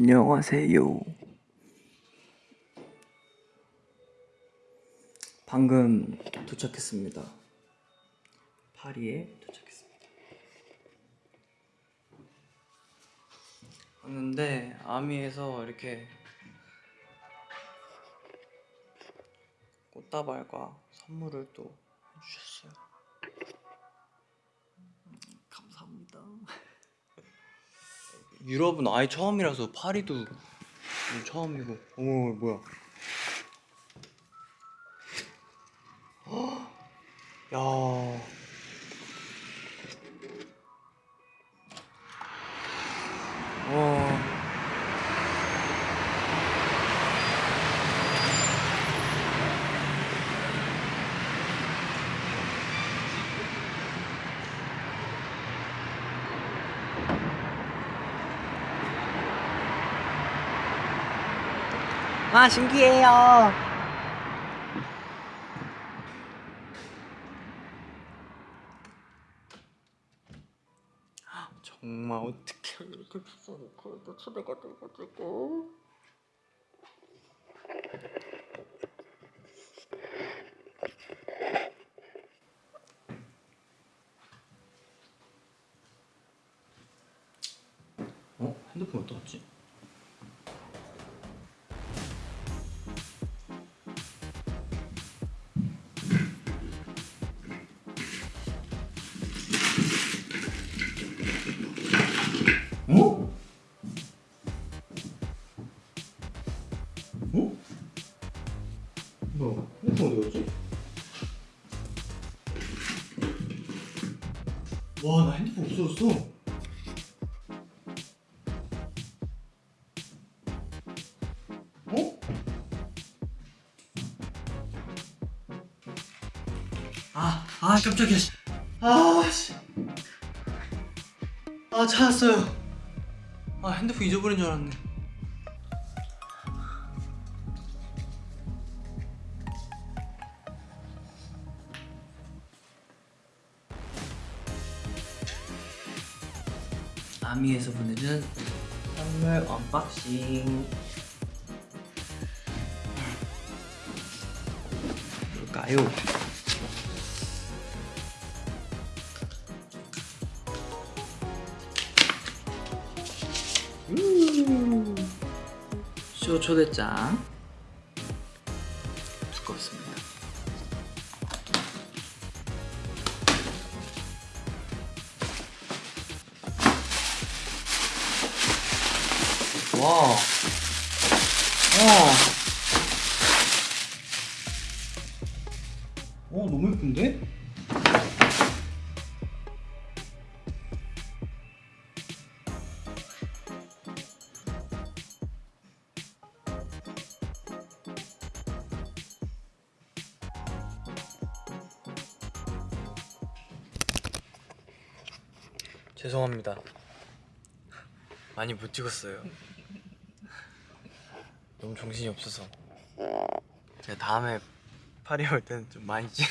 안녕하세요. 방금 도착했습니다. 파리에 도착했습니다. 왔는데 아미에서 이렇게 꽃다발과 선물을 또 해주셨어요. 유럽은 아예 처음이라서 파리도 처음이고. 어머 뭐야. 헉, 야. 와. 와 신기해요. 정말 어떻게 이렇게 이렇게 초대가 돼가지고 어? 핸드폰 어디다 갔지? 핸드폰 없어졌어. 어? 아, 아, 깜짝이야. 씨. 아, 씨. 아, 찾았어요. 아, 핸드폰 잊어버린 줄 알았네. 아미에서 보내준 선물 언박싱. 뭘까요? 음. 쇼 초대장 두껍습니다. 와, 와, 오 너무 예쁜데? 죄송합니다. 많이 못 찍었어요. 너무 정신이 없어서. 제가 다음에 파리 올 때는 좀 많이 찍.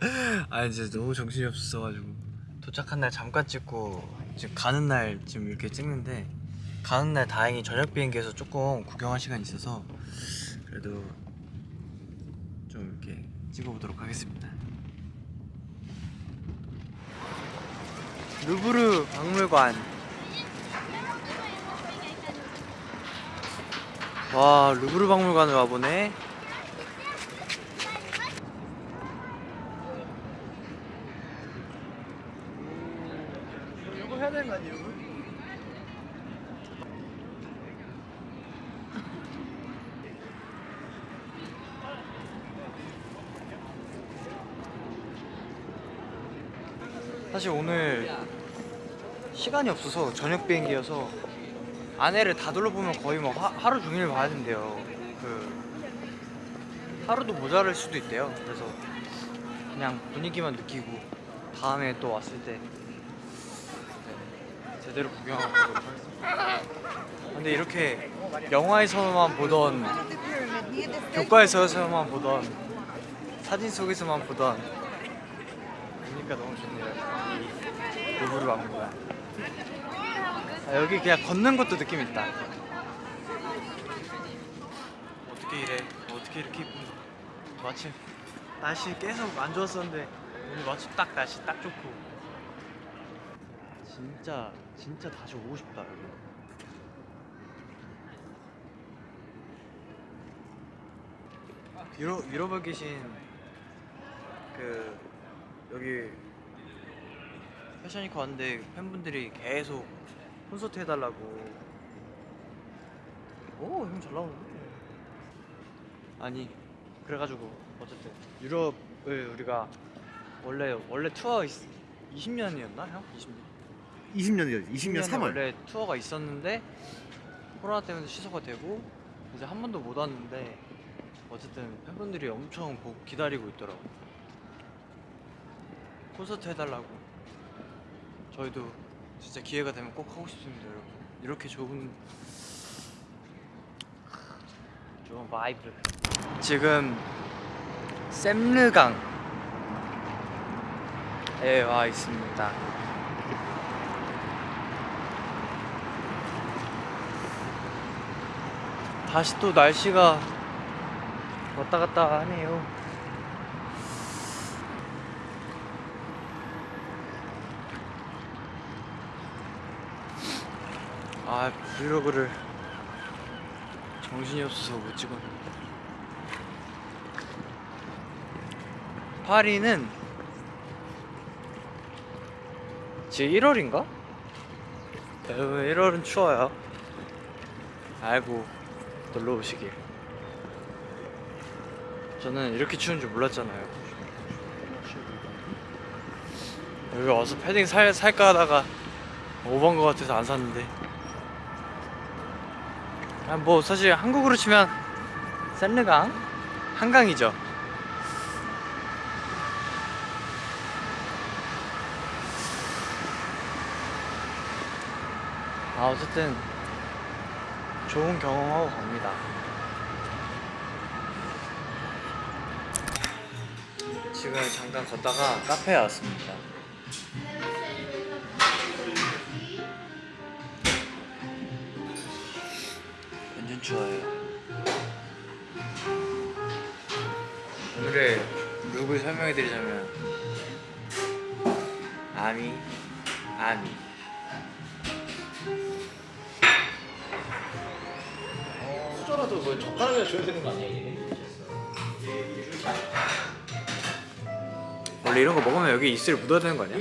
아 진짜 너무 정신이 없어가지고 도착한 날 잠깐 찍고 지금 가는 날 지금 이렇게 찍는데 가는 날 다행히 저녁 비행기에서 조금 구경할 시간이 있어서 그래도 좀 이렇게 찍어보도록 하겠습니다. 루브르 박물관 와 루브르 박물관을 와보네 이거 해야 되는 거 아니에요? 사실 오늘 시간이 없어서 저녁 비행기여서 안에를 다 둘러보면 거의 뭐 하, 하루 종일 봐야 된대요. 그 하루도 모자랄 수도 있대요. 그래서 그냥 분위기만 느끼고 다음에 또 왔을 때 네, 제대로 구경하고 가도록 하겠습니다. 근데 이렇게 영화에서만 보던 교과에서만 보던 사진 속에서만 보던 그러니까 너무 좋네요. 이 루브르 아, 여기 그냥 걷는 것도 느낌 있다. 어떻게 이래? 어떻게 이렇게 이쁜? 마침 날씨 계속 안 좋았었는데 오늘 마침 딱 날씨 딱 좋고. 진짜 진짜 다시 오고 싶다 여기. 유럽 유럽에 계신 그 여기 패션위크 왔는데 팬분들이 계속 콘서트 해달라고 오 형 잘 나오는데 아니 그래가지고 어쨌든 유럽을 우리가 원래 원래 투어 20년이었나 형? 20년? 20년이요. 20년 20년에 3월. 원래 투어가 있었는데 코로나 때문에 취소가 되고 이제 한 번도 못 왔는데 어쨌든 팬분들이 엄청 보- 기다리고 있더라고 콘서트 해달라고 저희도 진짜 기회가 되면 꼭 하고 싶습니다 여러분. 이렇게 좋은 좋은 vibe. 지금 샘르강에 와 있습니다. 다시 또 날씨가 왔다 갔다 하네요. 아 브이로그를 정신이 없어서 못 찍었네. 파리는 지금 1월인가? 여러분 1월은 추워요. 알고 놀러 오시길. 저는 이렇게 추운 줄 몰랐잖아요. 여기 와서 패딩 살, 살까 하다가 오버한 것 같아서 안 샀는데. 아, 뭐 사실 한국으로 치면 샌르강 한강이죠. 아 어쨌든 좋은 경험하고 갑니다. 지금 잠깐 걷다가 카페에 왔습니다. 완전 추워요. 오늘의 룩을 설명해 드리자면 아미 아미 수저라도 뭐 젓가락이나 줘야 되는 거 아니야? 원래 이런 거 먹으면 여기 입술에 묻어야 되는 거 아니야?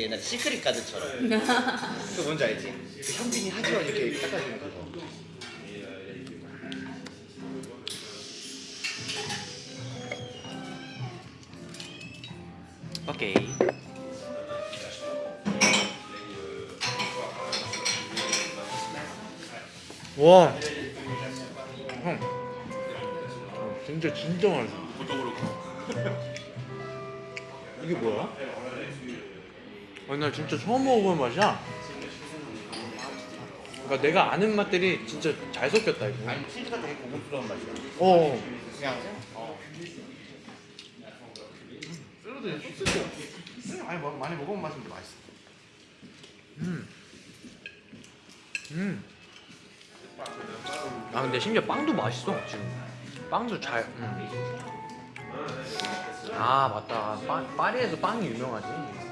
그 옛날 시크릿 가드처럼. 그 뭔지 알지? 그 현빈이 하지만 이렇게 닦아주는 거. 오케이. 와. 형. 어, 진짜 진짜 맛있어. 이게 뭐야? 아니 나 진짜 처음 먹어본 맛이야. 그러니까 내가 아는 맛들이 진짜 잘 섞였다 이거. 아니 치즈가 되게 고급스러운 맛이야. 어. 그냥 어. 샐러드 그냥 소스도 많이 먹 많이 먹어본 맛인데 맛있어. 음. 음. 아 근데 심지어 빵도 맛있어 지금. 빵도 잘. 음. 아 맞다. 파, 파리에서 빵이 유명하지.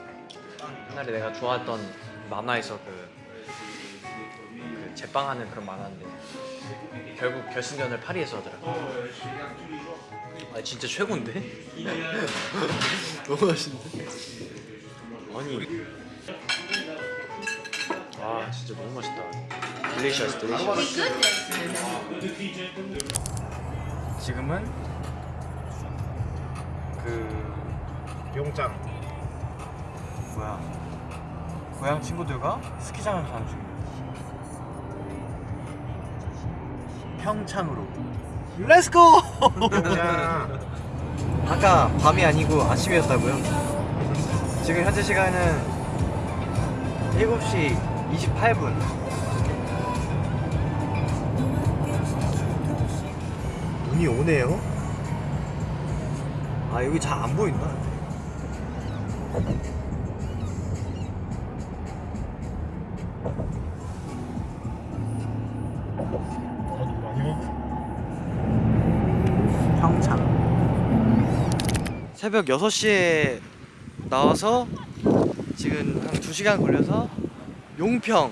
옛날에 내가 좋아했던 만화에서 그, 그 제빵하는 그런 만화인데 결국 결승전을 파리에서 하더라고. 아 진짜 최고인데? 너무 맛있는데? 아니 아 진짜 너무 맛있다. 딜리셔스 딜리셔스. 지금은 그 용장. 뭐야 고향 친구들과 스키장을 가는 중이에요. 평창으로. Let's go! 아까 밤이 아니고 아침이었다고요? 지금 현재 시간은 7시 28분. 눈이 오네요. 아 여기 잘 안 보인다. 새벽 6시에 나와서 지금 한 2시간 걸려서 용평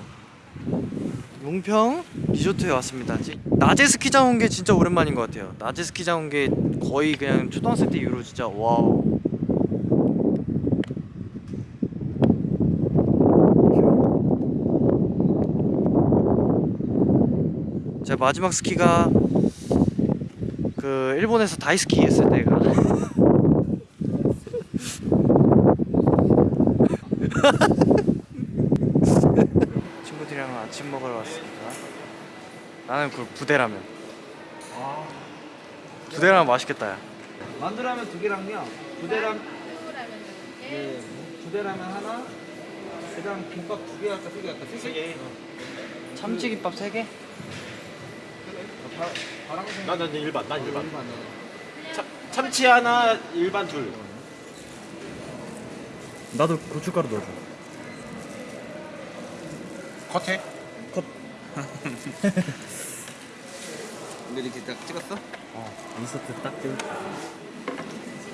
용평 리조트에 왔습니다. 지- 낮에 스키장 온 게 진짜 오랜만인 것 같아요. 낮에 스키장 온 게 거의 그냥 초등학생 때 이후로 진짜 wow. 제 마지막 스키가 그 일본에서 다이스키 했을 때가 친구들이랑 아침 먹으러 왔습니다. 나는 그 부대라면. 부대라면 맛있겠다 야. 만두라면 두 개랑요. 부대라면 네, 부대라면 하나. 그다음 김밥 두 개 할까 세개 할까 세 개. 참치김밥 3개? 바람생. 나난 일반 난 일반 일반. 참, 참치 하나 일반 둘 나도 고춧가루 넣어줘. 컷해 근데 이렇게 딱 찍었어? 인서트 딱 돼.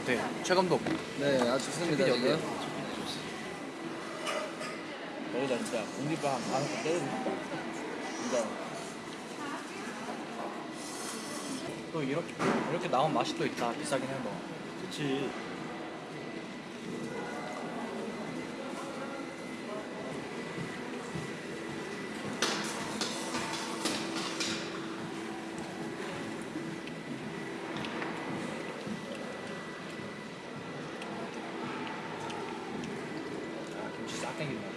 네, 최 감독. 네, 아주 좋습니다. 지금. 여기다 진짜 공깃밥 때리고 진짜 또 이렇게 이렇게 나온 맛이 또 있다. 비싸긴 해도. 그치 싹 땡긴다.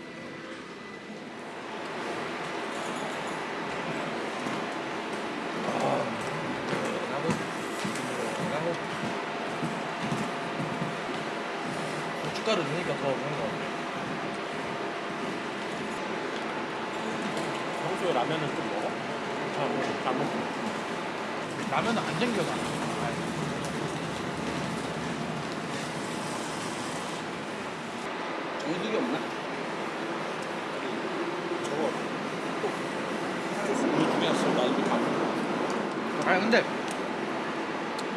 나고 나고 고춧가루 넣으니까 더 그런 거 같아. 평소에 라면은 좀 먹어? 잘 먹어. 잘 먹어 라면은 안 챙겨가. 정수기 없나? 저거 우리 두 개였어 나 이거 다 먹어 아니 근데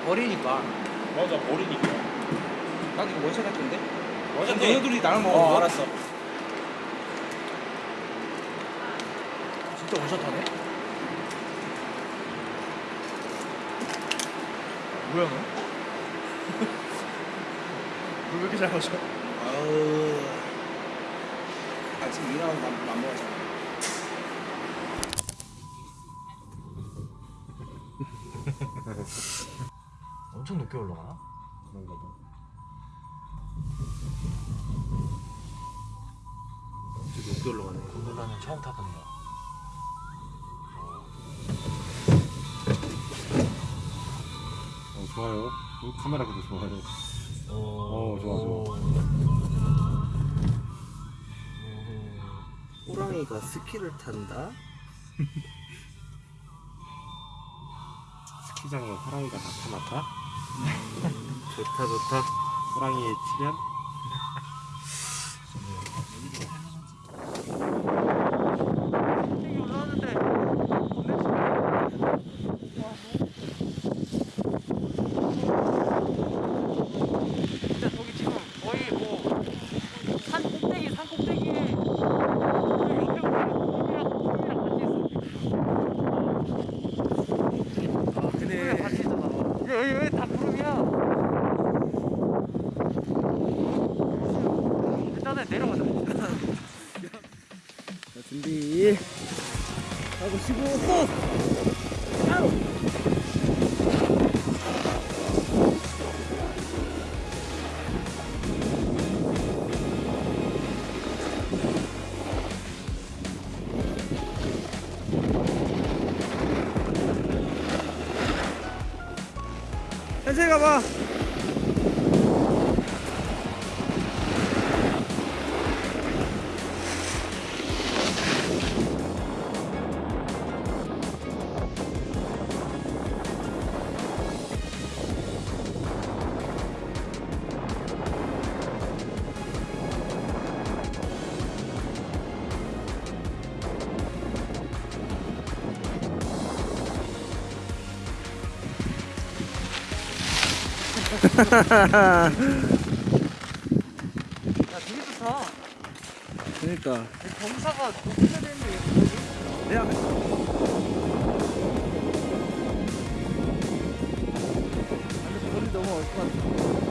버리니까 맞아 버리니까 나 이거 원샷 할 건데. 맞아 너희들이 나랑 먹어. 어 알았어 진짜 원샷하네? 뭐야 너? 왜 이렇게 잘 마셔? 아우. 아침 일어나서 안, 안 먹었잖아. 엄청 늦게 올라가나? 그런가 봐 되게 높게 올라가네 gondol라는 처음 타본다. 어 좋아요 어, 카메라도 좋아요 어, 좋아, 좋아. 호랑이가 스키를 탄다. 스키장에 호랑이가 나타났다 좋다 좋다. 호랑이의 출현 현 세 가봐. 되게 좋다. 그러니까 경사가 높여야 되는데 야 거리 너무 얼것 같아.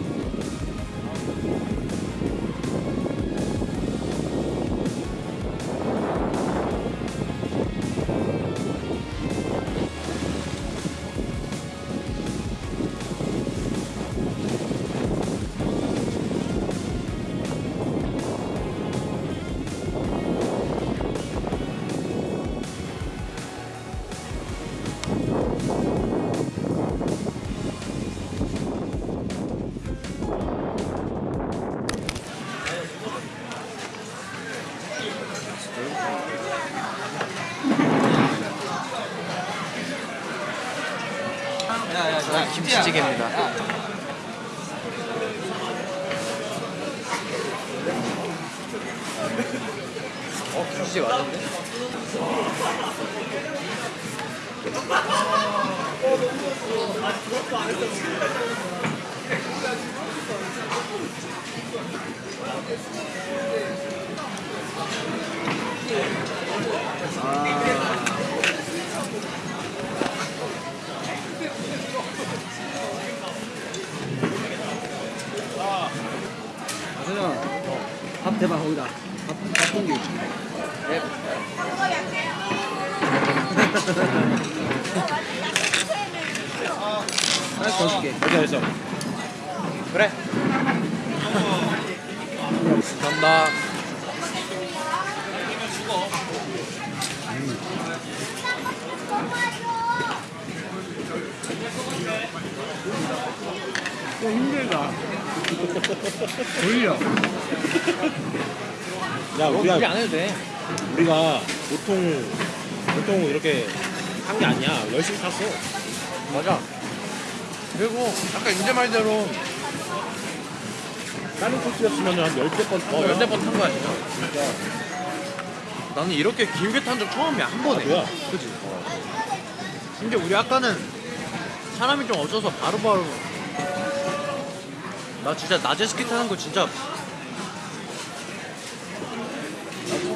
저는 김치찌개입니다. 어 김치찌개 맞는데? 그냥 밥 대박 거기다. 밥, 밥 공기. 네. 하나 더 줄게. 어디 어디서? 그래. 감사합니다. 야, 힘들다. 돌려. 야 우리가 우리 안 해도 돼. 우리가 보통 보통 이렇게 한 게 아니야 열심히 탔어 맞아. 그리고 아까 인제 말대로 다른 코스였으면 한 열대 번어 열대 번탄 거야 진짜. 나는 이렇게 길게 탄 적 처음이야 한 번에. 뭐야? 그지? 심지어 우리 아까는 사람이 좀 없어서 바로바로. 나 진짜 낮에 스키 타는 거 진짜.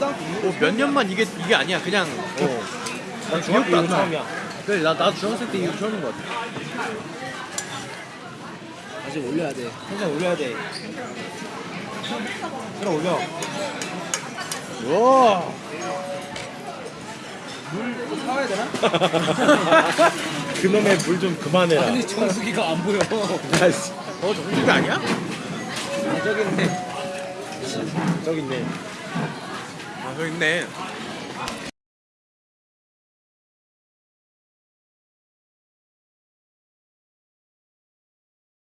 어, 몇 년만 이게 이게 아니야. 그냥 어. 난 중학교 이후 처음이야. 그래 나, 나 중학생 때 이후 처음인 것 같아. 아직 올려야 돼. 항상 올려야 돼. 끌어 올려. 와 물 사와야 되나? 그놈의 물 좀 그만해라 아니 정수기가 안 보여. 아이씨, 어 정수기 아니야? 아, 저기 있네. 저기 있네 아 저기 있네